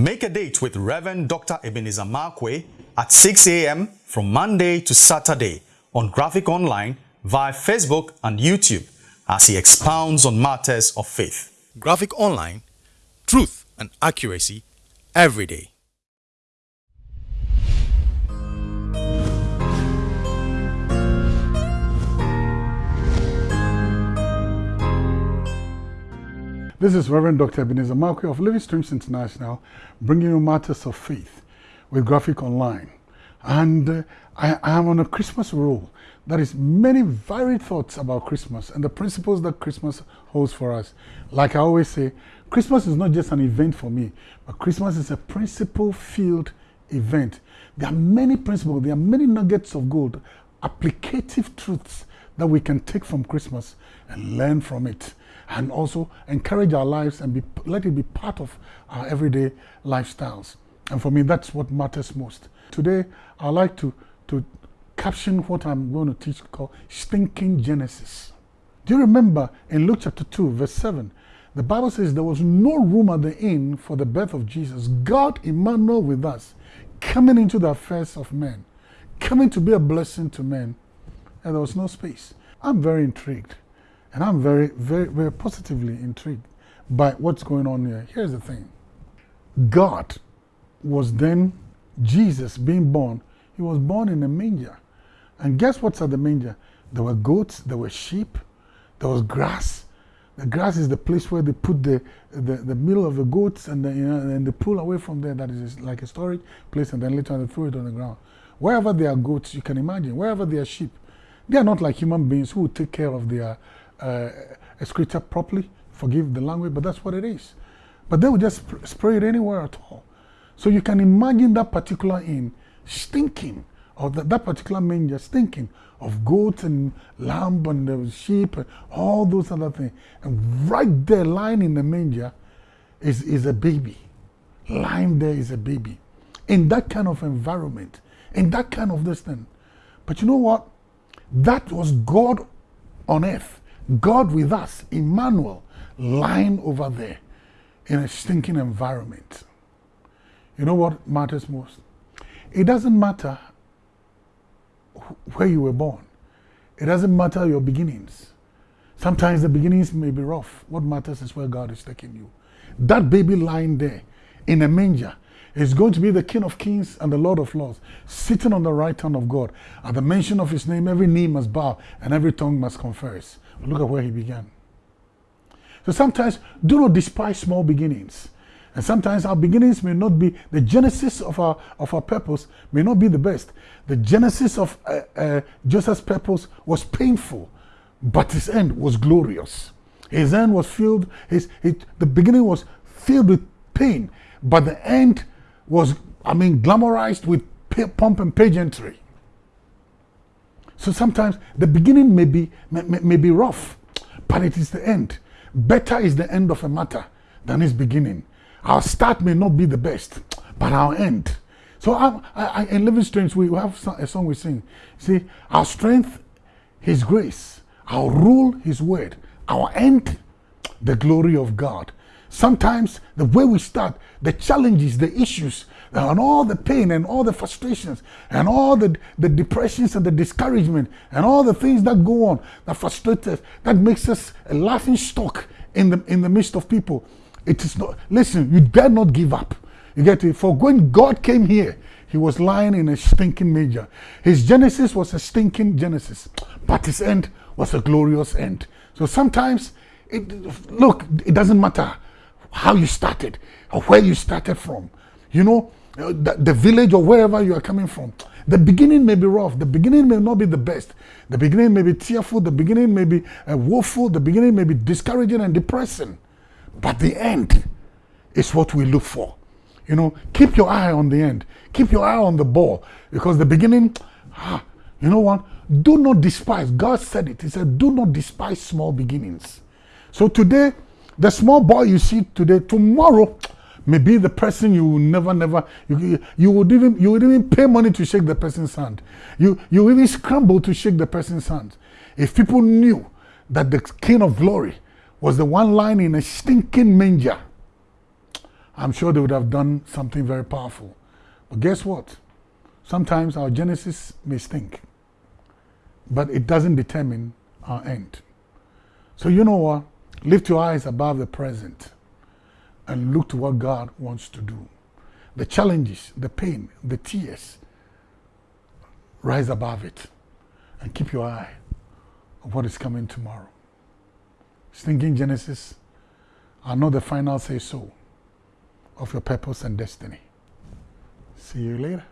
Make a date with Reverend Dr. Ebenezer Markwei at 6 a.m. from Monday to Saturday on Graphic Online via Facebook and YouTube as he expounds on matters of faith. Graphic Online, truth and accuracy every day. This is Reverend Dr. Ebenezer Markwei of Living Streams International, bringing you matters of faith with Graphic Online. And uh, I, I am on a Christmas roll. That is many varied thoughts about Christmas and the principles that Christmas holds for us. Like I always say, Christmas is not just an event for me, but Christmas is a principle-filled event. There are many principles, there are many nuggets of gold, applicative truths that we can take from Christmas and learn from it and also encourage our lives and be, let it be part of our everyday lifestyles. And for me, that's what matters most. Today, I'd like to, to caption what I'm going to teach called Stinking Genesis. Do you remember in Luke chapter 2, verse 7, the Bible says there was no room at the inn for the birth of Jesus. God, Emmanuel with us, coming into the affairs of men, coming to be a blessing to men, and there was no space. I'm very intrigued. And I'm very, very, very positively intrigued by what's going on here. Here's the thing God was then, Jesus being born, he was born in a manger. And guess what's at the manger? There were goats, there were sheep, there was grass. The grass is the place where they put the, the, the meal of the goats and, the, you know, and they pull away from there. That is like a storage place, and then later they throw it on the ground. Wherever there are goats, you can imagine, wherever there are sheep, they are not like human beings who will take care of their uh, excreta properly. Forgive the language, but that's what it is. But they would just sp spray it anywhere at all. So you can imagine that particular inn stinking, or that, that particular manger stinking of goats and lamb and sheep and all those other things. And right there, lying in the manger, is, is a baby. Lying there is a baby. In that kind of environment, in that kind of this thing. But you know what? That was God on earth. God with us, Emmanuel, lying over there in a stinking environment. You know what matters most? It doesn't matter where you were born. It doesn't matter your beginnings. Sometimes the beginnings may be rough. What matters is where God is taking you. That baby lying there in a manger is going to be the King of Kings and the Lord of Lords, sitting on the right hand of God. At the mention of his name, every knee must bow and every tongue must confess. Look at where he began. So sometimes do not despise small beginnings. And sometimes our beginnings may not be, the genesis of our, of our purpose may not be the best. The genesis of uh, uh, Joseph's purpose was painful, but his end was glorious. His end was filled, his, his, the beginning was filled with pain, but the end was, I mean, glamorized with pomp and pageantry. So sometimes the beginning may be, may, may be rough, but it is the end. Better is the end of a matter than its beginning. Our start may not be the best, but our end. So I, I, in Living Streams, we have a song we sing. See, our strength, His grace. Our rule, His word. Our end, the glory of God. Sometimes the way we start, the challenges, the issues, and all the pain and all the frustrations and all the, the depressions and the discouragement and all the things that go on that frustrate us, that makes us a laughing stock in the, in the midst of people. It is not, listen, you dare not give up. You get it? For when God came here, he was lying in a stinking manger. His genesis was a stinking genesis, but his end was a glorious end. So sometimes, it, look, it doesn't matter how you started or where you started from. You know, uh, the, the, village or wherever you are coming from. The beginning may be rough. The beginning may not be the best. The beginning may be tearful. The beginning may be uh, woeful. The beginning may be discouraging and depressing. But the end is what we look for. You know, keep your eye on the end. Keep your eye on the ball. Because the beginning, ah, you know what? Do not despise. God said it. He said, do not despise small beginnings. So today, the small boy you see today, tomorrow may be the person you will never, never, you, you would even, you would even pay money to shake the person's hand. You, you even scramble to shake the person's hand. If people knew that the King of Glory was the one lying in a stinking manger, I'm sure they would have done something very powerful. But guess what? Sometimes our genesis may stink, but it doesn't determine our end. So, you know what? Lift your eyes above the present and look to what God wants to do. The challenges, the pain, the tears, rise above it and keep your eye on what is coming tomorrow. Stinking Genesis are not the final say so of your purpose and destiny. See you later.